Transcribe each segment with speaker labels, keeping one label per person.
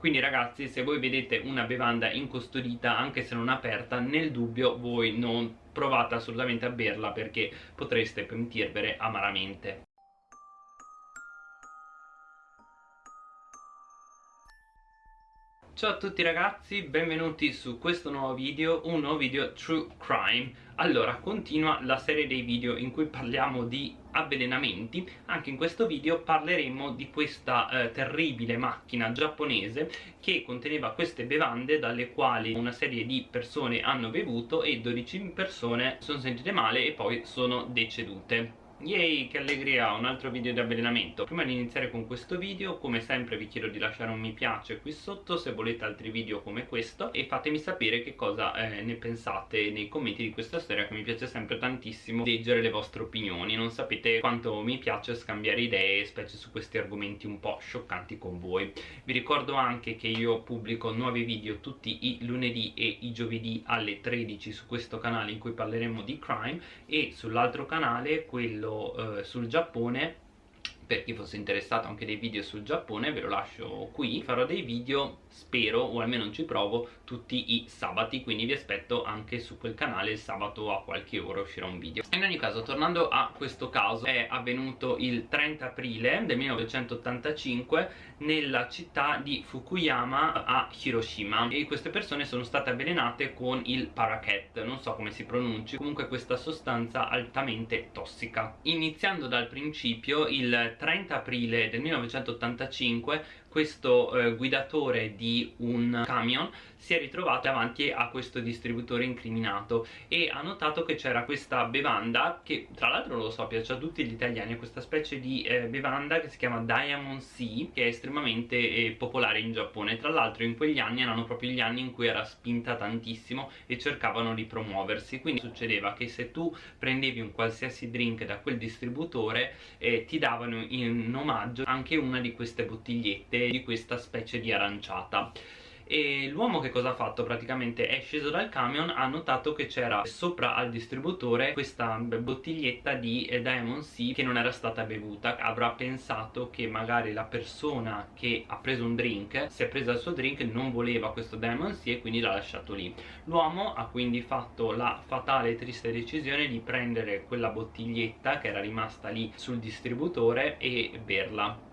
Speaker 1: quindi ragazzi se voi vedete una bevanda incustodita anche se non aperta nel dubbio voi non provate assolutamente a berla perché potreste pentirvene amaramente Ciao a tutti ragazzi, benvenuti su questo nuovo video, un nuovo video True Crime. Allora, continua la serie dei video in cui parliamo di avvelenamenti. Anche in questo video parleremo di questa eh, terribile macchina giapponese che conteneva queste bevande dalle quali una serie di persone hanno bevuto e 12 persone sono sentite male e poi sono decedute Yay, che allegria, un altro video di avvelenamento. Prima di iniziare con questo video, come sempre vi chiedo di lasciare un mi piace qui sotto se volete altri video come questo E fatemi sapere che cosa eh, ne pensate nei commenti di questa storia che mi piace sempre tantissimo leggere le vostre opinioni. Non sapete quanto mi piace scambiare idee, specie su questi argomenti un po' scioccanti con voi. Vi ricordo anche che io pubblico nuovi video tutti i lunedì e i giovedì alle 13 su questo canale in cui parleremo di crime E sull'altro canale, quello eh, sul Giappone. Per chi fosse interessato anche dei video sul Giappone ve lo lascio qui. Farò dei video spero o almeno ci provo tutti i sabati quindi vi aspetto anche su quel canale il sabato a qualche ora uscirà un video. In ogni caso tornando a questo caso è avvenuto il 30 aprile del 1985 nella città di Fukuyama a Hiroshima. E queste persone sono state avvelenate con il paraquet non so come si pronunci. Comunque questa sostanza altamente tossica. Iniziando dal principio il 30 aprile del 1985 questo eh, guidatore di un camion si è ritrovato davanti a questo distributore incriminato e ha notato che c'era questa bevanda che tra l'altro lo so piace a tutti gli italiani questa specie di eh, bevanda che si chiama Diamond Sea che è estremamente eh, popolare in Giappone. Tra l'altro in quegli anni erano proprio gli anni in cui era spinta tantissimo e cercavano di promuoversi. Quindi succedeva che se tu prendevi un qualsiasi drink da quel distributore eh, ti davano in omaggio anche una di queste bottigliette di questa specie di aranciata e l'uomo che cosa ha fatto? Praticamente? È sceso dal camion ha notato che c'era sopra al distributore questa bottiglietta di Diamond Sea che non era stata bevuta. Avrà pensato che magari la persona che ha preso un drink si è presa il suo drink non voleva questo Diamond Sea e quindi l'ha lasciato lì. L'uomo ha quindi fatto la fatale e triste decisione di prendere quella bottiglietta che era rimasta lì sul distributore e berla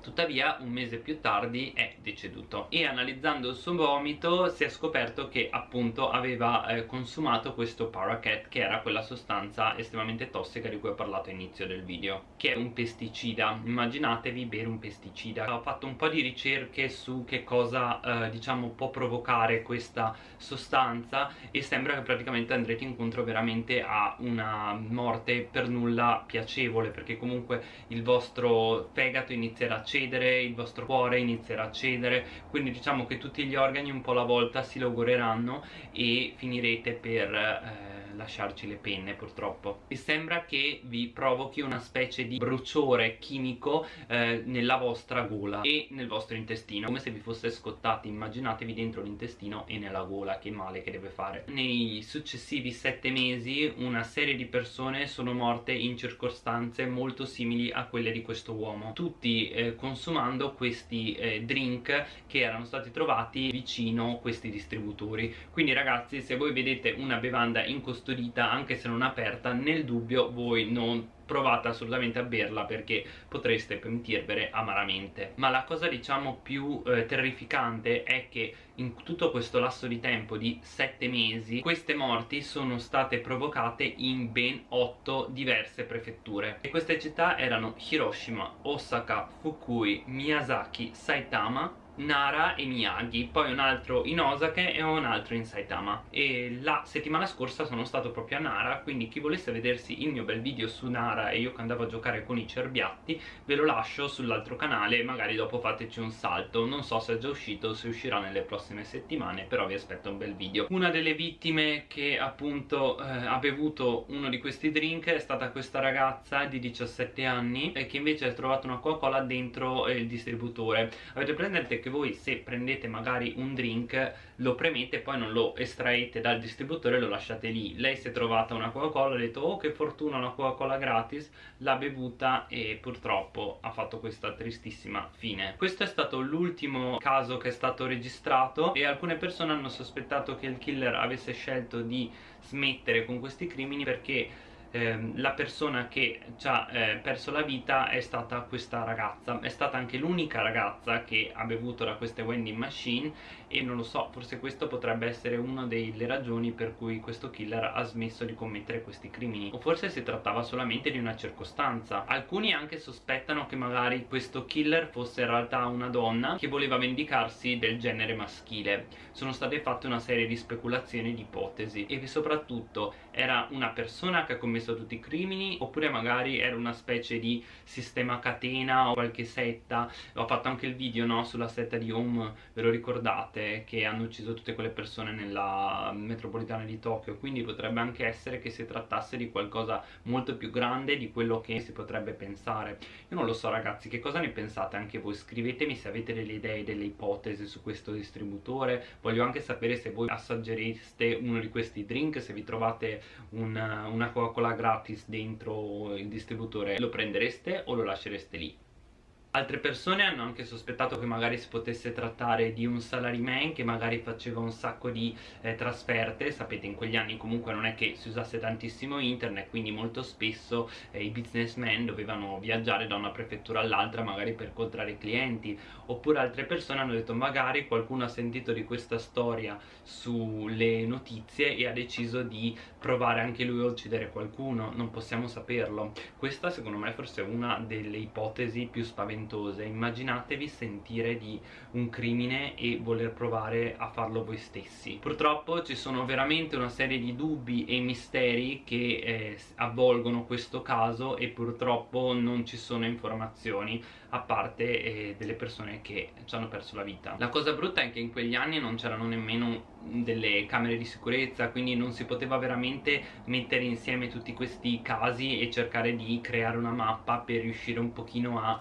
Speaker 1: tuttavia un mese più tardi è deceduto. E analizzando il suo vomito si è scoperto che appunto aveva eh, consumato questo paraquat che era quella sostanza estremamente tossica di cui ho parlato all'inizio del video che è un pesticida. Immaginatevi bere un pesticida. Ho fatto un po' di ricerche su che cosa eh, diciamo può provocare questa sostanza e sembra che praticamente andrete incontro veramente a una morte per nulla piacevole perché comunque il vostro fegato inizierà a cedere, il vostro cuore inizierà a cedere quindi diciamo che tutti gli organi un po' alla volta si logoreranno e finirete per eh, lasciarci le penne purtroppo. E sembra che vi provochi una specie di bruciore chimico eh, nella vostra gola e nel vostro intestino come se vi fosse scottati immaginatevi dentro l'intestino e nella gola. Che male che deve fare. Nei successivi sette mesi una serie di persone sono morte in circostanze molto simili a quelle di questo uomo. Tutti eh, consumando questi eh, drink che erano stati trovati vicino questi distributori. Quindi ragazzi se voi vedete una bevanda incustodita anche se non aperta nel dubbio voi non provate assolutamente a berla perché potreste pentirvene amaramente. Ma la cosa diciamo più eh, terrificante è che in tutto questo lasso di tempo di 7 mesi queste morti sono state provocate in ben 8 diverse prefetture. E queste città erano Hiroshima, Osaka, Fukui, Miyazaki, Saitama Nara e Miyagi poi un altro in Osaka e un altro in Saitama. E la settimana scorsa sono stato proprio a Nara quindi chi volesse vedersi il mio bel video su Nara e io che andavo a giocare con i cerbiatti ve lo lascio sull'altro canale magari dopo fateci un salto. Non so se è già uscito se uscirà nelle prossime settimane però vi aspetto un bel video. Una delle vittime che appunto eh, ha bevuto uno di questi drink è stata questa ragazza di 17 anni e che invece ha trovato una Coca-Cola dentro eh, il distributore. Avete presente che che voi se prendete magari un drink lo premete poi non lo estraete dal distributore e lo lasciate lì. Lei si è trovata una Coca-Cola ha detto oh che fortuna una Coca-Cola gratis l'ha bevuta e purtroppo ha fatto questa tristissima fine. Questo è stato l'ultimo caso che è stato registrato e alcune persone hanno sospettato che il killer avesse scelto di smettere con questi crimini perché ehm, la persona che ci ha eh, perso la vita è stata questa ragazza. È stata anche l'unica ragazza che ha bevuto da queste vending machine e non lo so, forse questo potrebbe essere una delle ragioni per cui questo killer ha smesso di commettere questi crimini. O forse si trattava solamente di una circostanza. Alcuni anche sospettano che magari questo killer fosse in realtà una donna che voleva vendicarsi del genere maschile. Sono state fatte una serie di speculazioni di ipotesi. E soprattutto era una persona che ha commesso tutti i crimini? Oppure magari era una specie di sistema catena o qualche setta? Ho fatto anche il video no, sulla setta di Home ve lo ricordate che hanno ucciso tutte quelle persone nella metropolitana di Tokyo. Quindi potrebbe anche essere che si trattasse di qualcosa molto più grande di quello che si potrebbe pensare. Io non lo so ragazzi che cosa ne pensate anche voi? Scrivetemi se avete delle idee delle ipotesi su questo distributore. Voglio anche sapere se voi assaggereste uno di questi drink se vi trovate una, una Coca-Cola gratis dentro il distributore. Lo prendereste o lo lascereste lì? Altre persone hanno anche sospettato che magari si potesse trattare di un salaryman che magari faceva un sacco di eh, trasferte. Sapete in quegli anni comunque non è che si usasse tantissimo internet quindi molto spesso eh, i businessmen dovevano viaggiare da una prefettura all'altra magari per incontrare clienti. Oppure altre persone hanno detto magari qualcuno ha sentito di questa storia sulle notizie e ha deciso di provare anche lui a uccidere qualcuno. Non possiamo saperlo. Questa secondo me forse è una delle ipotesi più spaventose spaventose immaginatevi sentire di un crimine e voler provare a farlo voi stessi. Purtroppo ci sono veramente una serie di dubbi e misteri che eh, avvolgono questo caso e purtroppo non ci sono informazioni a parte eh, delle persone che ci hanno perso la vita. La cosa brutta è che in quegli anni non c'erano nemmeno delle camere di sicurezza quindi non si poteva veramente mettere insieme tutti questi casi e cercare di creare una mappa per riuscire un pochino a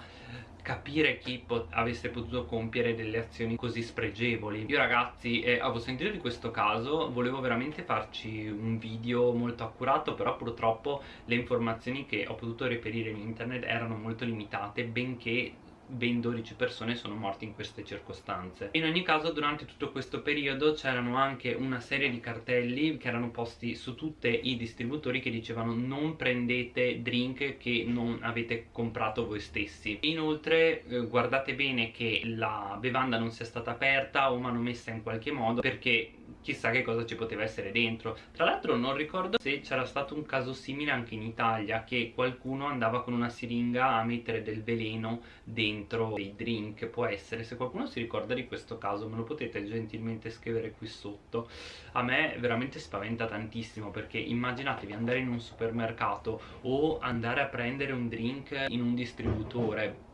Speaker 1: capire chi pot avesse potuto compiere delle azioni così spregevoli. Io ragazzi eh, avevo sentito di questo caso volevo veramente farci un video molto accurato però purtroppo le informazioni che ho potuto reperire in internet erano molto limitate benché ben 12 persone sono morte in queste circostanze. In ogni caso durante tutto questo periodo c'erano anche una serie di cartelli che erano posti su tutti i distributori che dicevano non prendete drink che non avete comprato voi stessi inoltre eh, guardate bene che la bevanda non sia stata aperta o manomessa in qualche modo perché chissà che cosa ci poteva essere dentro. Tra l'altro non ricordo se c'era stato un caso simile anche in Italia che qualcuno andava con una siringa a mettere del veleno dentro dei drink. Può essere se qualcuno si ricorda di questo caso me lo potete gentilmente scrivere qui sotto. A me veramente spaventa tantissimo perché immaginatevi andare in un supermercato o andare a prendere un drink in un distributore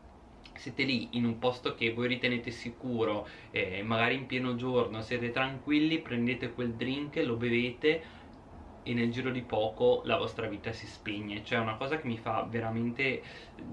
Speaker 1: siete lì in un posto che voi ritenete sicuro eh, magari in pieno giorno siete tranquilli prendete quel drink lo bevete e nel giro di poco la vostra vita si spegne. Cioè è una cosa che mi fa veramente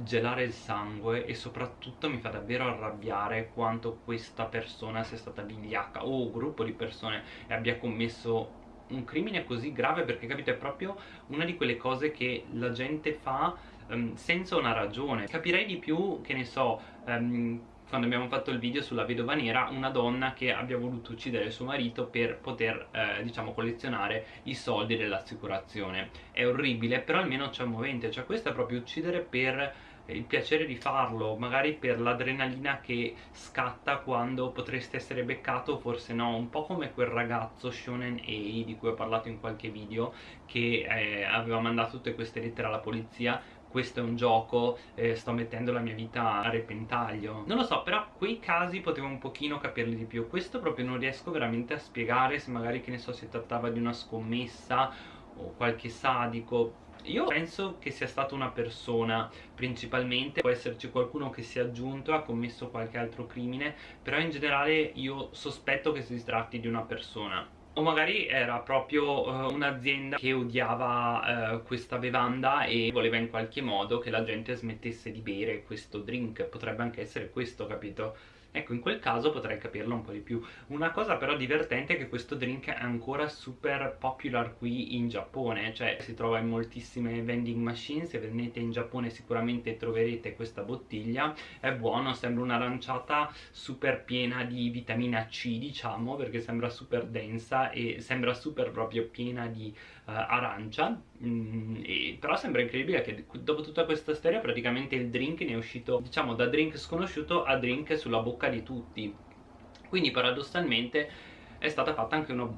Speaker 1: gelare il sangue e soprattutto mi fa davvero arrabbiare quanto questa persona sia stata vigliacca o un gruppo di persone e abbia commesso un crimine così grave perché capite è proprio una di quelle cose che la gente fa um, senza una ragione. Capirei di più che ne so um, quando abbiamo fatto il video sulla vedova nera una donna che abbia voluto uccidere suo marito per poter eh, diciamo collezionare i soldi dell'assicurazione. È orribile però almeno c'è un movente. Cioè questo è proprio uccidere per il piacere di farlo magari per l'adrenalina che scatta quando potreste essere beccato forse no. Un po' come quel ragazzo Shonen A di cui ho parlato in qualche video che eh, aveva mandato tutte queste lettere alla polizia questo è un gioco, eh, sto mettendo la mia vita a repentaglio. Non lo so, però quei casi potevo un pochino capirli di più. Questo proprio non riesco veramente a spiegare se magari che ne so si trattava di una scommessa o qualche sadico. Io penso che sia stata una persona principalmente può esserci qualcuno che si è aggiunto e ha commesso qualche altro crimine però in generale io sospetto che si tratti di una persona o magari era proprio uh, un'azienda che odiava uh, questa bevanda e voleva in qualche modo che la gente smettesse di bere questo drink. Potrebbe anche essere questo capito ecco in quel caso potrei capirlo un po' di più. Una cosa però divertente è che questo drink è ancora super popular qui in Giappone cioè si trova in moltissime vending machine se venite in Giappone sicuramente troverete questa bottiglia è buono, sembra un'aranciata super piena di vitamina C diciamo perché sembra super densa e sembra super proprio piena di uh, arancia mm, e, però sembra incredibile che dopo tutta questa storia praticamente il drink ne è uscito diciamo da drink sconosciuto a drink sulla bocca di tutti. Quindi paradossalmente è stata fatta anche una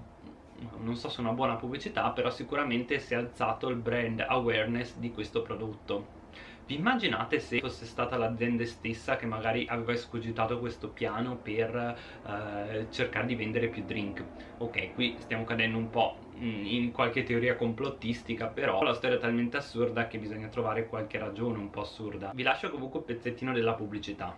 Speaker 1: non so se una buona pubblicità però sicuramente si è alzato il brand awareness di questo prodotto vi immaginate se fosse stata l'azienda stessa che magari aveva escogitato questo piano per eh, cercare di vendere più drink? Ok, qui stiamo cadendo un po' in qualche teoria complottistica però la storia è talmente assurda che bisogna trovare qualche ragione un po' assurda. Vi lascio comunque un pezzettino della pubblicità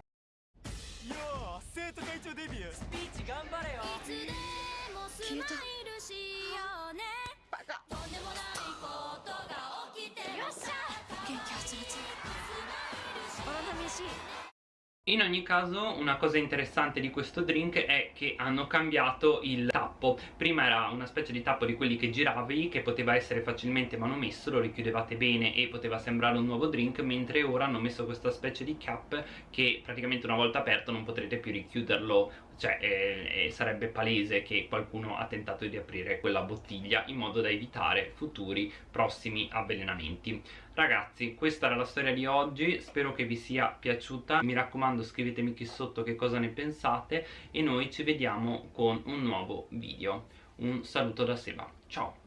Speaker 1: in ogni caso una cosa interessante di questo drink è che hanno cambiato il tappo. Prima era una specie di tappo di quelli che giravi che poteva essere facilmente manomesso, lo richiudevate bene e poteva sembrare un nuovo drink Mentre ora hanno messo questa specie di cap che praticamente una volta aperto non potrete più richiuderlo Cioè eh, eh, sarebbe palese che qualcuno ha tentato di aprire quella bottiglia in modo da evitare futuri prossimi avvelenamenti. Ragazzi questa era la storia di oggi, spero che vi sia piaciuta. Mi raccomando scrivetemi qui sotto che cosa ne pensate E noi ci vediamo con un nuovo video. Un saluto da Seba, ciao